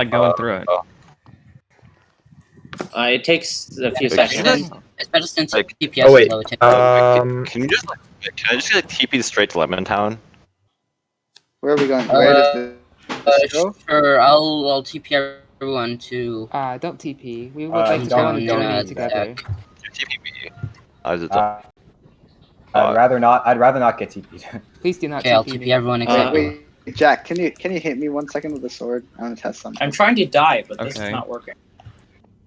like going Uh, through it. Uh, it takes a few Like, seconds. Especially since Like- TPS Oh, wait. is low. Um, Can you just like, can I just get like TP straight to Lemon Town? Where are we going? Where Uh, Uh, sure, I'll I'll TP everyone to. Uh, don't TP. We would Uh, like to go don't- on a don't journey together. TPB. I was Uh, I'd rather not. I'd rather not get TP'd. Please do not Okay, I'll TP TP me. everyone Uh, except you. Wait, Jack, can you can you hit me one second with the sword? I want to test something. I'm trying to die, but this Okay. is not working.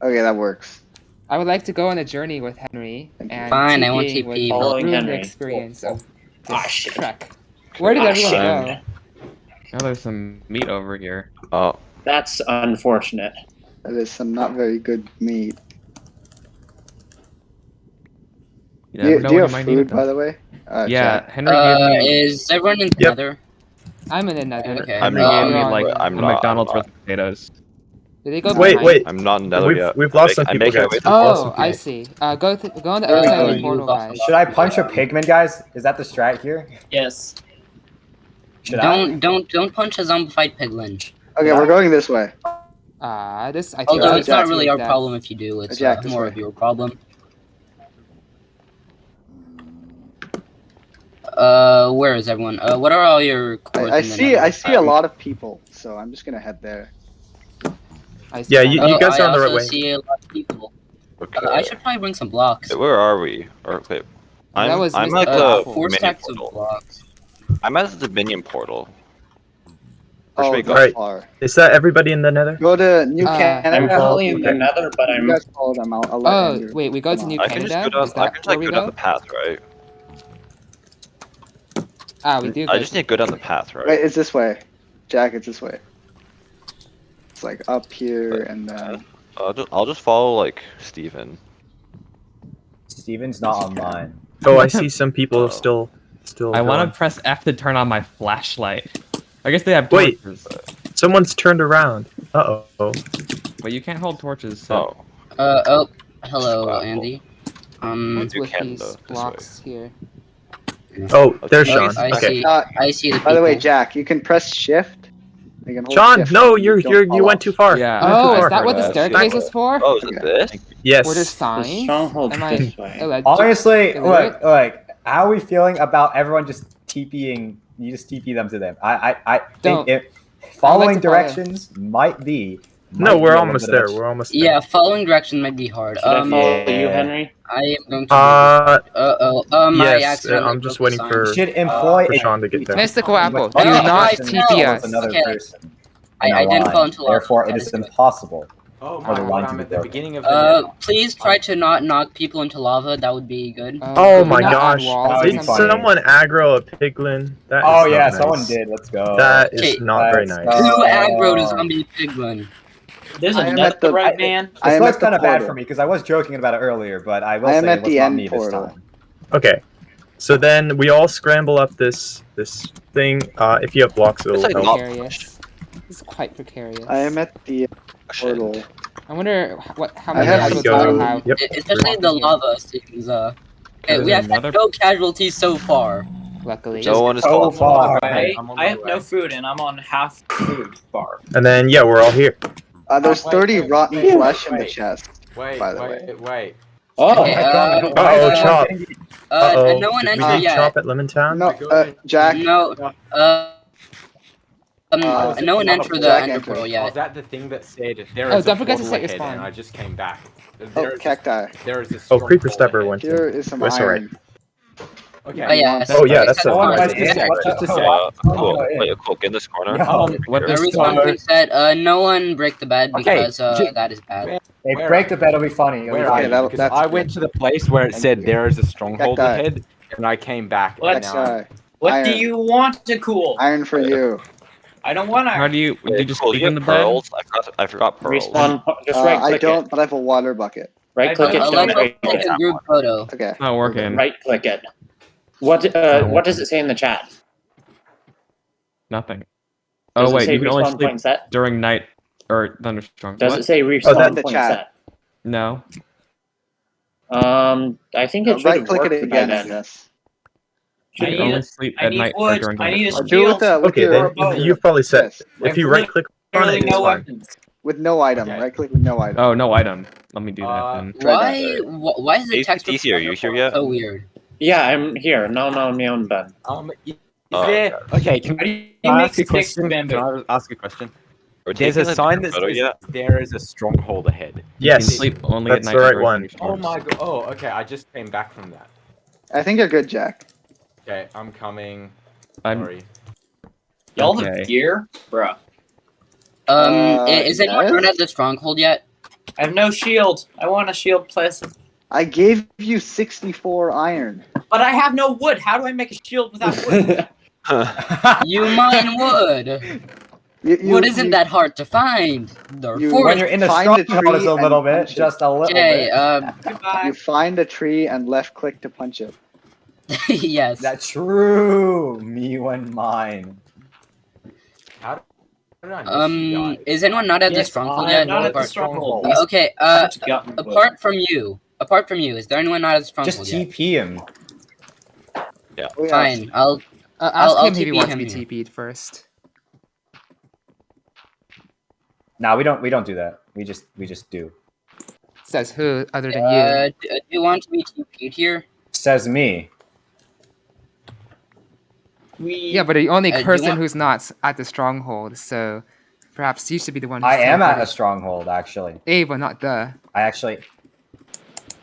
Okay, that works. I would like to go on a journey with Henry and Fine, I won't TPing TP, would but- Following ruin Henry. the experience of this Ah, shit. trek. Where did Ah, everyone shit. go? Oh, there's some meat over here. Oh, That's unfortunate. That is some not very good meat. You Do never you, know do you have you might need food, by the way? Uh, yeah, Jack. Henry Uh, is everyone in the Yep. nether? I'm in another. Okay. I'm Henry not- gave Uh, like I'm a not- McDonald's I'm worth of potatoes. Did they go wait, behind? wait. I'm not in Nether We've, yet. we've lost some I'm people, making guys. my way We've through- lost Oh, I see. Uh, go th- go on the Uh, other side of the portal, guys. Should I punch a pigman, guys? Is that the strat here? Yes. Should Don't don't don't punch a zombified piglin. Okay, we're going this way. Uh, this I think Although it's not really our that- problem if you do. It's uh, more of your problem. Uh, where is everyone? Uh, what are all your I, I see? I see a lot of people, so I'm just gonna head there. I see Yeah, that. you- Oh, guys I are on the right also way. see a lot of people. Okay. Uh, I should probably bring some blocks. Where are we? Or wait, I'm, That was I'm Mr. at Uh, the Apple. four Dominion stacks of portal. blocks. I'm at the Dominion portal. Where should Oh, we go? that Alright. far. Is that everybody in the nether? Go to New Uh, Canada. I'm currently in the nether, but I'm. guys follow them. I'll, I'll Oh, wait, we go to New on. I can just Canada? go down. I can just where like we go down the path, right? Ah, we do. I just need to go down the path, right? Wait, it's this way. Jack, it's this way. It's like up here and then. I'll just I'll just follow like Steven. Steven's not online. Oh, I see some people Oh. still, still. I want to press F to turn on my flashlight. I guess they have Wait. torches, Someone's turned around. Uh oh. but you can't hold torches. So. Oh, Uh oh, hello, Wow. Andy. Um, What's with these blocks here? Oh, there's Okay, Sean. I Okay. see. Uh, I see the by the way, people. Jack, you can press shift. You can Sean, shift no, you're you're you went too far. Yeah. Oh, too is that what the That's staircase is for? oh, is it this? Yes. Were there The signs? stronghold Am I- this way. Alleged- Honestly, Is look, it? look. How are we feeling about everyone just TPing? You just TP them to them. I, I, I Don't. think if following to follow. directions might be. No, we're almost little there. We're almost there. Yeah, following direction might be hard. Should I Um, follow yeah. you, Henry? I am going to. Uh, Uh oh. Um, yes. uh, accidentally I'm just waiting for a- Should employ for a Sean to get there. Mystical Apple, But do Oh, not I person know. TP us. Another Okay. person. I, in I a didn't line. fall into lava. Therefore, it That is is good. impossible. Oh my god, I'm at the beginning of the Uh, nether. please try to not knock people into lava. That would be good. Uh, Oh my gosh! walls That or would be Did someone aggro a piglin? That Oh is yeah, not someone did. Let's go. That is Okay, not very let's nice. go. Who Uh, aggroed a zombie piglin? There's I a am at the- right I- man. I This am was kind of bad for me because I was joking about it earlier, but I will I am say at it was the end me portal. this time. Okay, so then we all scramble up this this thing. Uh, if you have blocks, it'll like help. not- Precarious. This quite precarious. I am at the portal. I wonder what how I many have to go- have. Yep. Especially the lava seems. Uh, okay, we there have had no casualties so far. Luckily, No one is So called. far. I, I'm on my I have way. no food and I'm on half food bar. And then yeah, we're all here. Uh, there's Wait, 30 wait, rotten wait, flesh in the chest. Wait, by the wait, wait. Oh, Okay, uh, Uh-oh, everyone Chop. Uh, Uh-oh. no one Did we entered need yet. Chop at Lemon Town? No, uh, Jack. No, uh, um, Uh, no one entered the Jack ender entered. portal Oh, is that the thing that said there Oh, is don't a forget to portal ahead spawn. and I just came back. Oh, There is, cacti. there is a Oh, Creeper Stabber went in. Here is some That's alright. iron. Okay. Oh yeah. Oh, yeah, that's except a- for Oh, the- nice to yeah. see. What just to Uh, say? cool. Oh, yeah. Wait, cool. Get in this corner. Yeah. Um, what Uh, this respawn uh, being said, uh, no one break the bed Okay, because uh, that is bad. Hey, break the bed. It'll be funny. It'll be funny. are that'll- that's I good. went to the place where it Thank said you. there is a stronghold ahead, and I came back. What? And now I'm- what do you want to cool? Iron for you. I don't want How to. do you? Do you just cool. sleep You in the have bed? pearls? I forgot. I forgot pearls. Respawn. Just Uh, right I don't, it. but I have a water bucket. Right click it. Uh, Don't right take click a it. group photo. Okay. Not working. Right click it. What uh, what does it say in the chat? Nothing. Does Oh it wait, you can only sleep set? during night or thunderstorm. Does What? it say respawn that- the point chat. No. Um, I think it Uh, should right click it by again, I then. You I need only a- sleep I at need night or during I need a do with the with Okay, your then you've probably set. Yes. If you right click Literally no weapons. With no item. Okay. Right click with no item. Oh, no item. Let me do that Uh, then. Why? Why is the text Easier, are you here yet? so weird? Yeah, I'm here. No, no, me on bed. Um, is Oh, there? Okay, can How do you I ask a question? bamboo? Can I ask a question? There's a sign that says yet? there is a stronghold ahead. You Yes. sleep only that's at the night right or one. during Oh storms. my god. Oh, okay. I just came back from that. I think you're good, Jack. Okay, I'm coming. I'm Sorry. Y'all Okay. have gear? Bruh. Um, Uh, i- is anyone yes? at the stronghold yet? I have no shield. I want a shield, please. I gave you 64 iron. But I have no wood. How do I make a shield without wood? You mine wood. You, you, Wood isn't you- that hard to find. You- Therefore, when you're in the Find a stronghold, it's a little bit, it. just a little okay. bit. Um, You find a tree and left click to punch it. yes. That's true. Me when mine. How did I miss you Um, is anyone not at the stronghold I yet? not at the stronghold. Okay. Uh, Just gotten wood. apart from you, apart from you, is there anyone not at the stronghold Just yet? TP him. Oh, yeah. Fine. I'll. Uh, I'll- ask I'll him if he TP wants to be here. TP'd first. Nah, we don't. We don't do that. We just. We just do. Says who other than Uh, you? d- uh, do you want to be TP'd here? Says me. We... Yeah, but the only uh, person want- who's not at the stronghold, so perhaps you should be the one. I am at a stronghold, actually. A, but not the. I actually.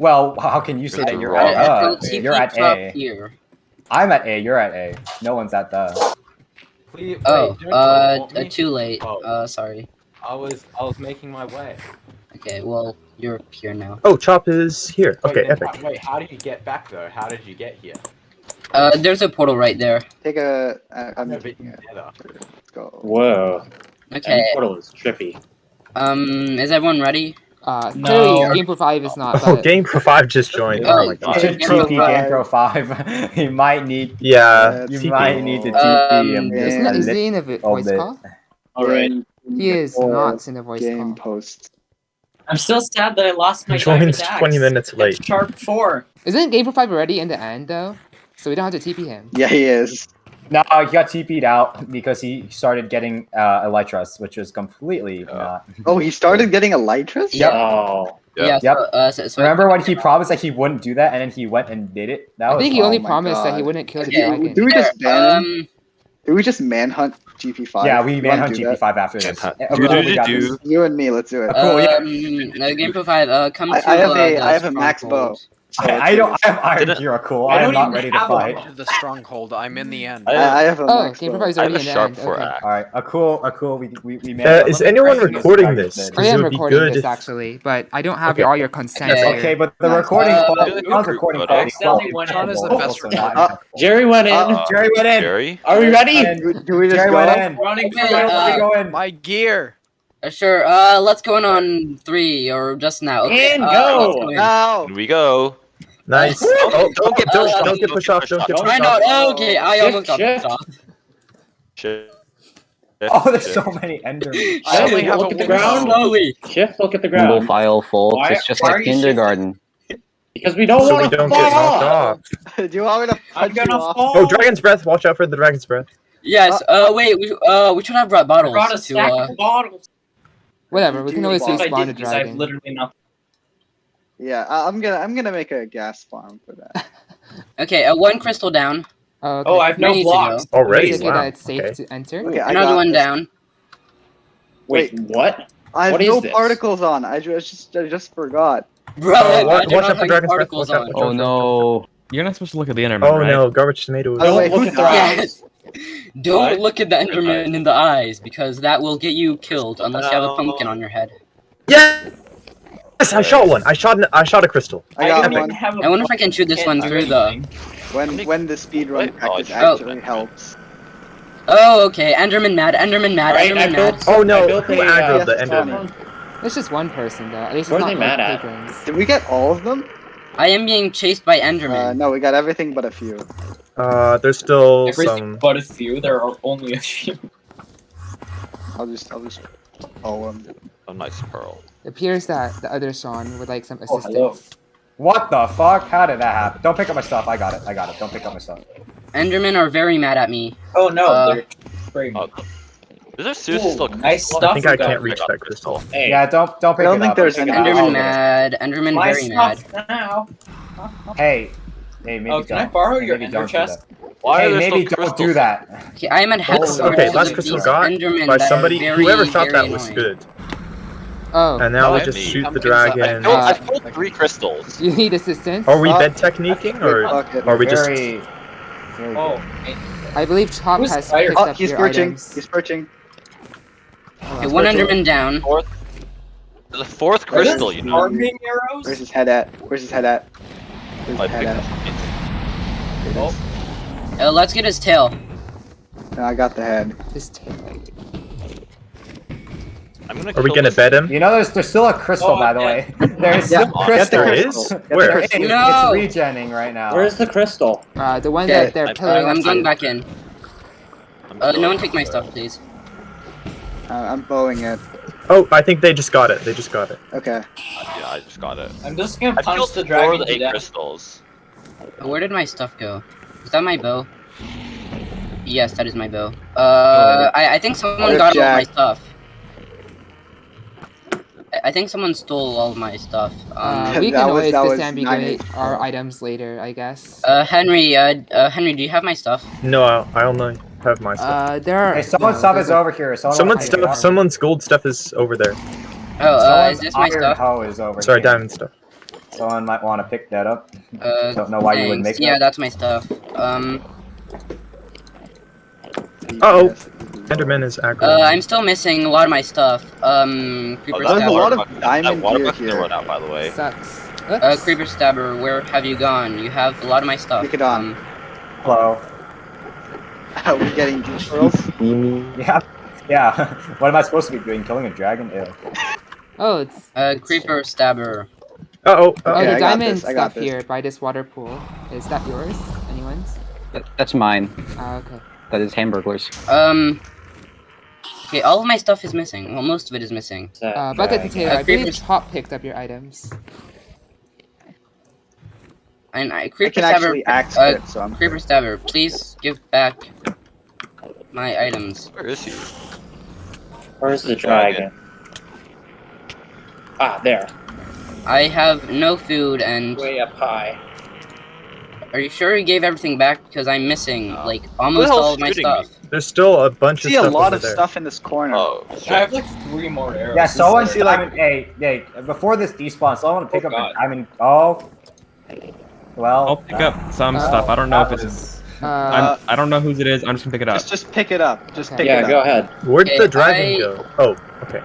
Well, how can you say that you're wrong. at Uh, uh, TP You're at top A. here. I'm at A. You're at A. No one's at the. Please, wait, Oh, don't uh, uh, too late. Oh. Uh, sorry. I was I was making my way. Okay, well, you're here now. Oh, Chop is here. Wait, Okay, epic. how- wait, how did you get back though? How did you get here? Uh, there's a portal right there. Take a. I, I'm No, taking but it. together. Let's go. Whoa. Okay. That portal is trippy. Um, is everyone ready? Uh, No. clearly, Game Pro Five is not. Oh, but- Game Pro 5 just joined. Oh, my You god. should Yeah, TP but- GamePro 5. you might need. Yeah. Yeah, You TP. might need to Um, TP him. yeah. just Isn't a that, is he in a voice bit. call? Alright. He is Or not in a voice Game call. post. I'm still sad that I lost my Joined 20 minutes late. It's Sharp 4. Isn't Game Pro Five already in the end though? So we don't have to TP him. Yeah, he is. No, he got TP'd out because he started getting uh, Elytras, which was completely Oh. not. Oh, he started getting Elytras? Yep. Oh. Yep. Yeah. Yep. So, uh, so, so Remember when he promised that he wouldn't do that, and then he went and did it? That I was think he fun. only my promised that he wouldn't kill the Okay, dragon. Do we just ban? Um, Do we just manhunt GP5? Yeah, we manhunt? GP5 after this. Manhunt. Cool, we got Do-do-do-do. this. You and me, let's do it. Uh, Cool, yeah. um, no, Game Pro Five. Uh, come I- to. I have uh, a- have a max stronghold. So I, I don't. I have Iron Didn't- Gear, cool. I I am don't ready to have a fight. The stronghold. I'm in the end. I I, I have a Oh, max Game Pro bow. Five is I have a sharp end. four Okay. axe. All right, a cool, a cool. We we we Uh, is anyone recording this? I am recording good this actually, but I don't have Okay. all your consent Okay. Okay, but the recording Uh, quality, good sounds group recording photo. went in. is the best also Jerry went in. Uh, Jerry went in. Jerry? Are we ready? Do, do we just go? in. Running Okay, for my uh, life. Where are we going? My gear. Uh, sure. Uh, let's go in on three or just now. Okay. And uh, go. let's in. No! Here we go. Nice. Don't- Oh, don't get don't, pushed off. don't get pushed off. Don't get Don't pushed I off. know. Okay, I Shift, almost got pushed off. Shit. Oh, there's Shit. so many Endermen. I only Shift, have look at the ground. Slowly. Shift, look at the Single ground. file, folks. Why- it's just like you shifting? kindergarten. Because we don't So want we to don't fall get knocked off. off. Do you want me to I'm punch you gonna off? fall. Oh, Dragon's Breath. Watch out for the Dragon's Breath. Yes. Uh, wait. We uh we should have brought I bottles brought a to uh. of bottles. Whatever, we can always Well, If I respawn the did I have dragon. literally nothing. Yeah, I, I'm gonna I'm gonna make a gas farm for that. Okay. Uh, one crystal down. Oh, okay. Oh, I have no Ready blocks. Already. Okay, Wow. that it's safe Okay. to enter. Okay, Another one this. down. Wait, what? I have What is no this? particles on. I just I just forgot. Bro, Uh, wa- imagine watch not out for having Dragon's particles watch on. Oh no. You're not supposed to look at the Enderman, Oh right? no, garbage tomatoes. Oh, wait, Don't look at the eyes. Don't What? look at the Enderman in the eyes because that will get you killed unless you have a pumpkin on your head. Yes! Yes, I shot one. I shot. An, I shot a crystal. I got don't one. even have a I wonder if I can shoot this one through do the. When when the speedrun Wait, oh, actually helps. Oh, okay. Enderman mad. Enderman mad. Alright, I Enderman mad. Oh no, built who a, uh, aggroed the Enderman? It's just one person though. At least What it's are not they like mad at? patrons. Did we get all of them? I am being chased by Uh, Enderman. no, we got everything but a few. Uh, there's still Everything some. but a few. There are only a few. I'll just I'll just oh um A nice pearl. It appears that the other Sean would like some Oh, assistance. What the fuck? How did that happen? Don't pick up my stuff. I got it. I got it. Don't pick up my stuff. Endermen are very mad at me. Oh no, Uh, they're spraying. Oh. Is there seriously Ooh, still nice crystal? stuff I think I can't reach that crystal. Hey, Yeah, don't don't pick I don't it think up. there's Pick it any- up. Enderman I'll- mad. Enderman My very mad. stuff now. Hey, hey, maybe Oh, can I don't. borrow your maybe ender chest? Why hey, maybe don't do that. Okay, I am at half. It's- okay, because last of crystal got Endermen by somebody. very, Whoever shot very that was good. Oh, And now we Not just me. shoot the Pumpkins, I I dragon. killed, I Uh, killed three crystals. you need assistance? Are we Uh, bed techniquing or are we just? very, very Oh, I believe Chop Who's has fire- picked Oh, up he's your perching. items. He's perching. Okay, one Enderman down. Fourth, the fourth crystal, you know. farming arrows? Where's his head at? Where's his head at? Where's I his head at? up. Here it is. Uh, let's get his tail. No, I got the head. His tail. I'm gonna Are we gonna this- bed him? You know, there's there's still a crystal, Oh, by the yeah. way. There's Yeah, still get crystal. There crystal. is? Where? There is. crystal. No! It's regenning right now. where's the crystal? Uh, the one Okay. that they're I- Uh, pilling I'm going back in. Uh, no one take my stuff, please. Uh, I'm bowing it. Oh, I think they just got it. They just got it. Okay. Yeah, I just got it. I'm just gonna I punch killed the four dragon of the eight crystals. Uh, Where did my stuff go? Is that my bow? Yes, that is my bow. Uh, I, I think someone got all my stuff. I- I think someone stole all my stuff. Uh, Um, we can always disambiguate our items later, I guess. uh, Henry, uh, uh, Henry, do you have my stuff? No, I, I only have my stuff. Uh, there are. Hey, someone's no, stuff is a- over here. Someone Someone's stuff. up. Someone's gold stuff is over there. Oh, uh, is this my stuff? is over Sorry, here. diamond stuff. Someone might want to pick that up. Uh, Don't know why you would thanks. make Yeah, that. that's my stuff. Um, Uh-oh. Enderman is aggro. uh, I'm still missing a lot of my stuff. Um, Oh, Creeper that There's a Stabber. lot water of bucket- diamond that water gear bucket here. throw it out, by the way. Sucks. Uh, Creeper Stabber, where have you gone? You have a lot of my stuff. Pick it on. Um, Hello. Are we getting deep pearls? Yeah. Yeah. what am I supposed to be doing? Killing a dragon? Ew. Oh, it's. uh, Creeper Stabber. Uh-oh. Oh, uh-oh. Okay, the I got diamond this, I got stuff this. here by this water pool. Is that yours? Anyone's? That's mine. Ah, okay. That is Hamburglers. Um. Okay, all of my stuff is missing. Well, most of it is missing. Uh, bucket Dragon. potato. Uh, I believe creepers- Chop picked up your items. And I, I Creeper can Stabber. actually axe uh, it, so I'm. Creeper Stabber, please give back my items. Where is he? Where's the dragon? Ah, there. I have no food, and Way up high. Are you sure you gave everything back? Because I'm missing No. like almost all of my shooting stuff. There's still a bunch of see a stuff lot over of there. stuff in this corner. Oh, I shit. have like three more arrows. Yeah, someone see, see like- like hey, hey, before this despawn, someone pick Oh, up God. a diamond oh well I'll pick that- up some Uh, stuff. I don't know if it's. was- Uh, I'm, I don't know whose it is. I'm just gonna pick it up. Just, just pick it up. Just Okay. pick Yeah, it up. Yeah, go ahead. Where'd Okay, the dragon I- go? Oh, okay.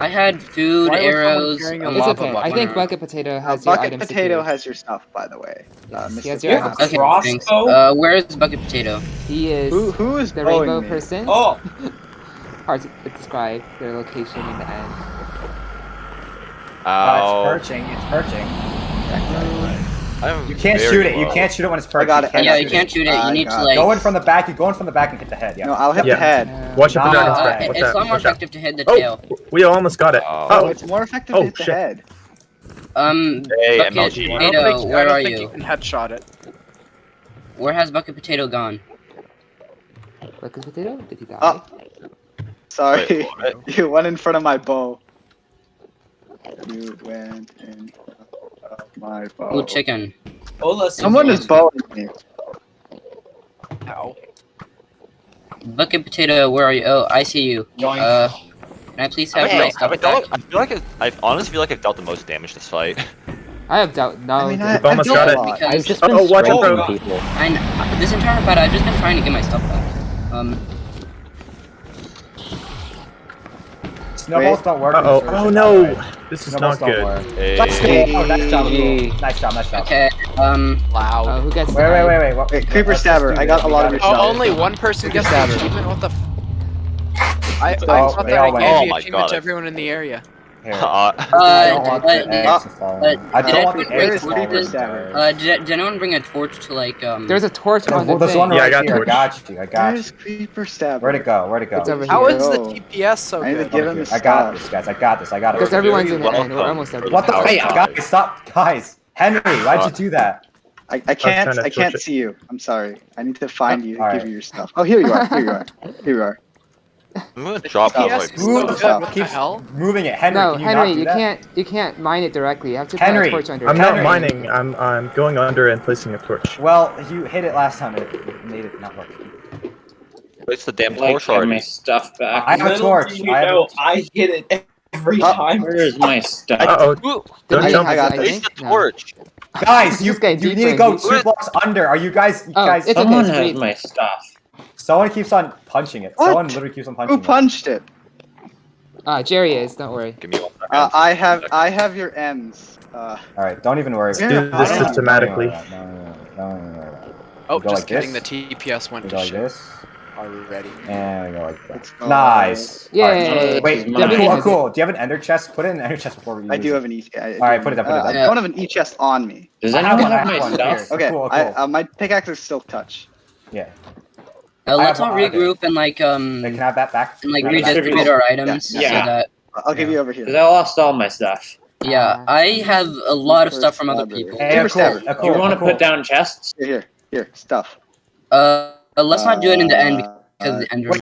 I had food, Why arrows. a it's lava okay. I think Bucket Potato Uh, has your Bucket items Potato secured. has your stuff, by the way. Uh, Mr. he has your items. Okay, crossbow? thanks. Uh, where's Bucket Potato? He is Who, who is the rainbow me? person. Oh, Hard to describe their location in the end. Uh, Ow. it's perching. It's perching. I'm You can't shoot it. You can't shoot it when it's perching. got it. can't yeah, you can't shoot it. I You need to like. Go in from the back. You go in from the back and hit the head. Yeah. No, I'll hit Yeah. the head. Watch out for No, dragon's back. Watch it's out. a lot more Watch out. effective to hit the Oh, tail. we almost got it. Oh. Oh, Oh, it's more effective Oh, to hit the head. Um, Hey, Bucket MLG. Potato, where are you? can headshot it. Where has Bucket Potato gone? Bucket Potato? Did he die? Oh, sorry. Wait, you went in front of my bow. You went in front of my bow. Ooh, chicken. Ola, Someone is bowing me. Ow. Bucket Potato, where are you? Oh, I see you. Yoink. Uh, can I please have Have I my dealt- stuff have I back? I feel like I, I honestly feel like I've dealt the most damage this fight. I have doubt. No. I mean, I, You've almost got it. I've just been Oh, watch out, people. I, know, this entire fight, I've just been trying to get my stuff back. Um, Snowballs don't working. Uh-oh. Oh, no. by the way. This is Snowballs not don't good. work. Hey. Let's go. Oh, nice job. Hey. Nice job. Nice job. okay, um, Loud. Uh, who gets Wait, wait, wait, wait. What, Wait, Creeper Stabber, I got a lot of gotta- your Oh, only one person gets the Stabber. achievement? What the f- I, I Oh, thought that I gave in. the Oh my achievement to everyone in the area. Here. Uh, I don't uh, want uh, the did, eggs to fall uh, in. I don't want the eggs to fall in. Stabber? uh, did, did anyone bring a torch to like, um... There's a torch on the There's thing. one Yeah, I got here. I got you. I got Where's you. Creeper Stabber? Where'd it go? Where'd it go? It's over How here. is the Yo. TPS so I need to good? give him I got this, guys. I got this. I got it. Because everyone's in the end. We're almost everywhere. What the Power hey, guys? Stop, guys. Henry, why'd you do that? I, I can't trying to I can't it. see you. I'm sorry. I need to find you and All give right. you your stuff. Oh, here you are. Here you are. Here you are. I'm gonna drop Stop. out Yes, my it's Ooh, so bow. good. stop. What the Keeps hell? moving it. Henry, no, can you Henry, not do you that? can't you can't mine it directly. You have to put a torch under I'm it. not Henry. mining. I'm I'm going under and placing a torch. Well, you hit it last time. It made it not work. Place the damn Like, torch get my already. stuff back. I have a torch. do you I have know, I hit it every Oh, time. Where is my stuff? Uh oh! Don't I, jump. I got place think? the No. torch. Guys, you, you need to go two blocks under. Are you guys? You Oh, guys, it's okay. Someone has my stuff. Someone keeps on punching it. What? Someone literally keeps on punching it. Who punched it? Ah, Jerry is. Don't worry. Give me one second. Uh, I have I have your M's. Uh. All right, don't even worry. Yeah, Do this systematically. Oh, just like kidding. this. The TPS went We to like shit this, already. and we go like that. Let's. Nice. Yay. All right. This Wait, is oh, cool, oh, cool. Do you have an ender chest? Put it in an ender chest before we use I do have an E. I, I All right, do- put it up, put it uh, up. I don't have an E chest on me. Does I have anyone one, have my one stuff? here. Okay, Cool, I, uh, my pickaxe is silk touch. Yeah. Uh, I let's all regroup and like um Hey, can I have that back? and like Can I have that back? redistribute our items Yeah. so that I'll give you over Because here. I lost all my stuff. yeah, I have a lot of stuff from other people. Hey, Paper cool, stabber. uh, Do you want to cool. put down chests? Here, here, here, stuff. Uh, let's not do it in the end Uh, because uh, the end. Wait,